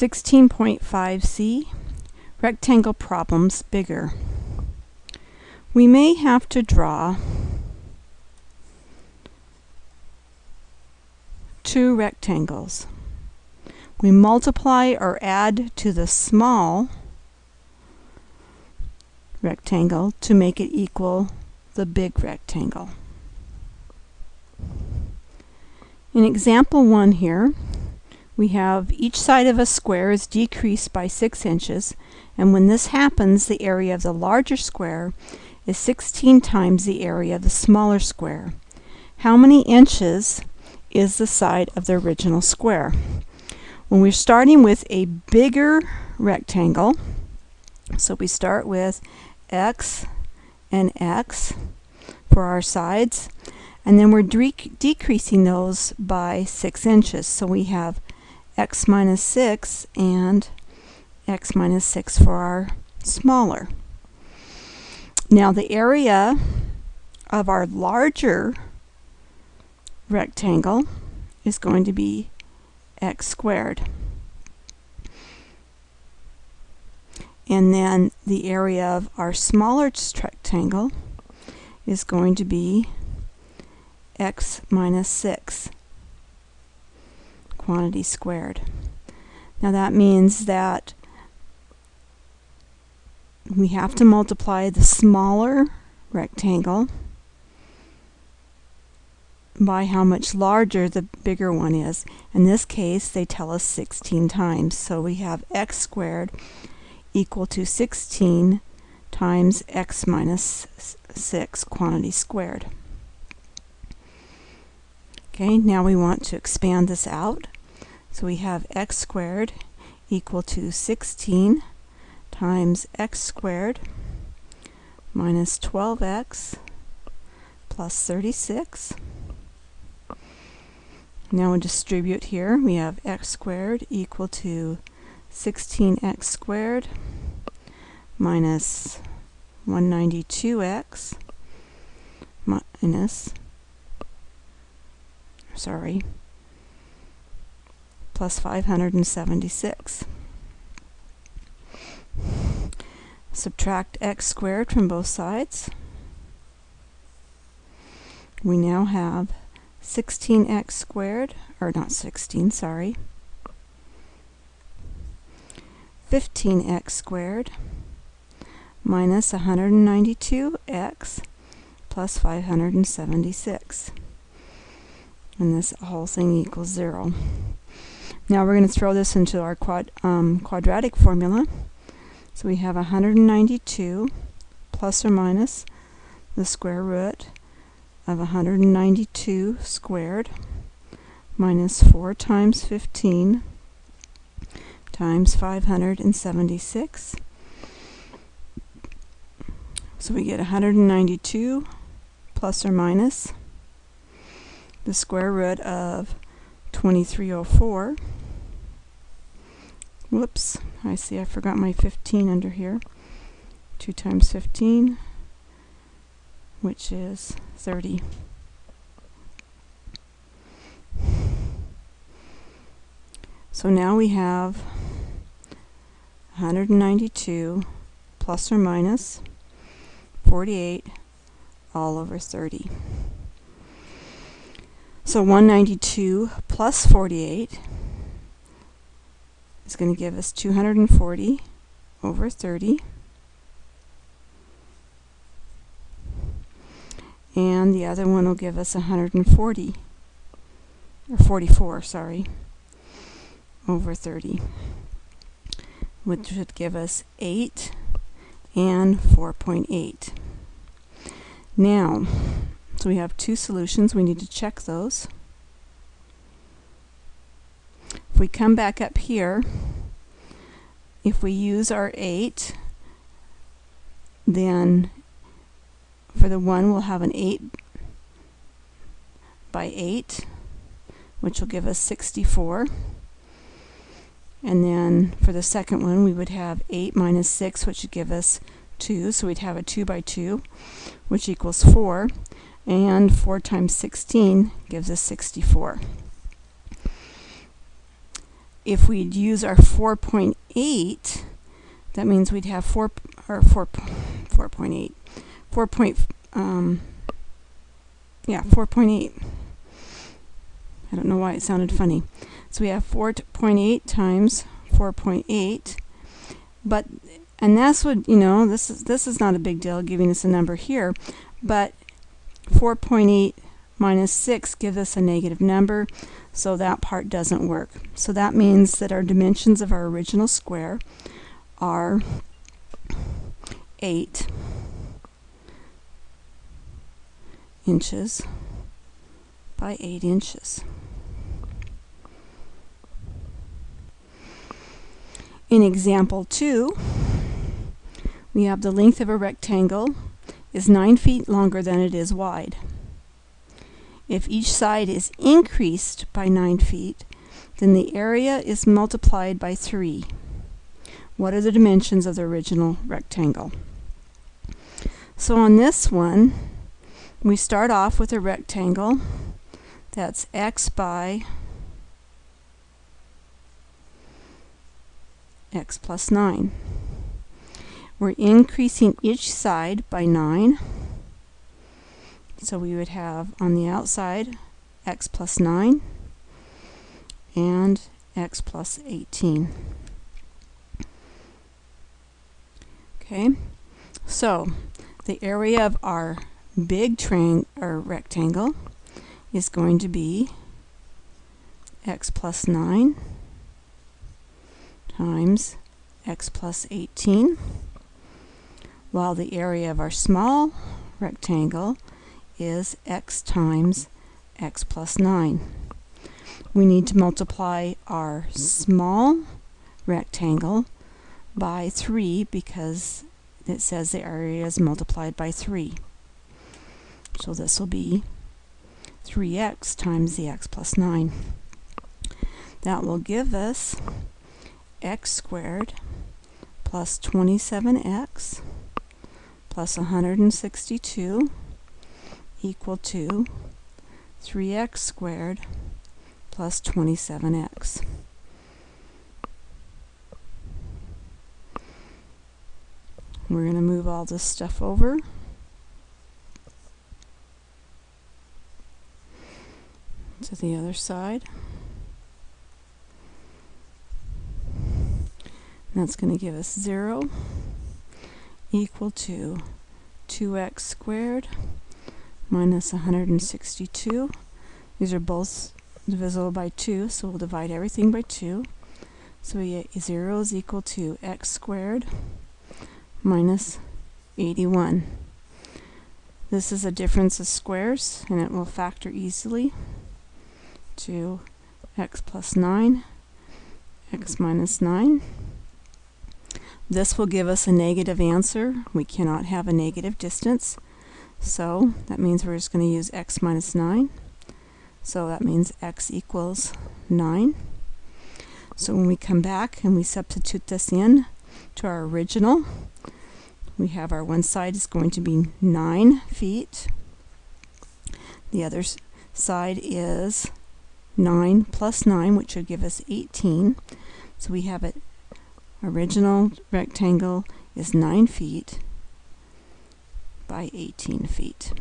16.5c Rectangle Problems Bigger We may have to draw two rectangles. We multiply or add to the small rectangle to make it equal the big rectangle. In example 1 here, we have each side of a square is decreased by 6 inches and when this happens the area of the larger square is 16 times the area of the smaller square. How many inches is the side of the original square? When we're starting with a bigger rectangle, so we start with x and x for our sides, and then we're decreasing those by 6 inches. So we have x minus 6 and x minus 6 for our smaller. Now the area of our larger rectangle is going to be x squared. And then the area of our smaller rectangle is going to be x minus 6 quantity squared. Now that means that we have to multiply the smaller rectangle by how much larger the bigger one is. In this case, they tell us 16 times. So we have x squared equal to 16 times x minus 6 quantity squared. Okay, now we want to expand this out. So we have x squared equal to 16 times x squared minus 12x plus 36. Now we distribute here. We have x squared equal to 16x squared minus 192x minus, sorry, plus 576. Subtract x squared from both sides. We now have 16x squared, or not 16, sorry, 15x squared minus 192x plus 576. And this whole thing equals 0. Now we're going to throw this into our quad, um, quadratic formula. So we have 192 plus or minus the square root of 192 squared minus 4 times 15 times 576. So we get 192 plus or minus the square root of 2304 Whoops, I see I forgot my 15 under here. 2 times 15, which is 30. So now we have 192 plus or minus 48 all over 30. So 192 plus 48 is going to give us 240 over 30. And the other one will give us 140, or 44, sorry, over 30, which should give us 8 and 4.8. Now, so we have two solutions. We need to check those If we come back up here, if we use our 8, then for the 1 we'll have an 8 by 8, which will give us 64. And then for the second one we would have 8 minus 6, which would give us 2. So we'd have a 2 by 2, which equals 4. And 4 times 16 gives us 64. if we'd use our 4.8, that means we'd have 4, or 4, 4.8, 4 point, um, yeah, 4.8. I don't know why it sounded funny. So we have 4.8 times 4.8, but, and that's what, you know, this is, this is not a big deal giving us a number here, but 4.8 minus 6 gives us a negative number, so that part doesn't work. So that means that our dimensions of our original square are 8 inches by 8 inches. In example 2, we have the length of a rectangle is 9 feet longer than it is wide. If each side is increased by 9 feet, then the area is multiplied by 3. What are the dimensions of the original rectangle? So on this one, we start off with a rectangle that's x by x plus 9. We're increasing each side by 9 so we would have on the outside x plus 9 and x plus 18. Okay, so the area of our big triangle or rectangle is going to be x plus 9 times x plus 18 while the area of our small rectangle is x times x plus 9. We need to multiply our small rectangle by 3 because it says the area is multiplied by 3. So this will be 3x times the x plus 9. That will give us x squared plus 27x plus 162 equal to 3x squared plus 27x. We're going to move all this stuff over. to the other side. That's going to give us 0 equal to 2x squared minus 162. These are both divisible by 2, so we'll divide everything by 2. So we get 0 is equal to x squared minus 81. This is a difference of squares, and it will factor easily to x plus 9, x minus 9. This will give us a negative answer. We cannot have a negative distance. So that means we're just going to use x minus 9. So that means x equals 9. So when we come back and we substitute this in to our original, we have our one side is going to be 9 feet. The other side is 9 plus 9, which would give us 18. So we have it, original rectangle is 9 feet by 18 feet.